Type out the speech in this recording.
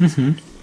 Mm-hmm.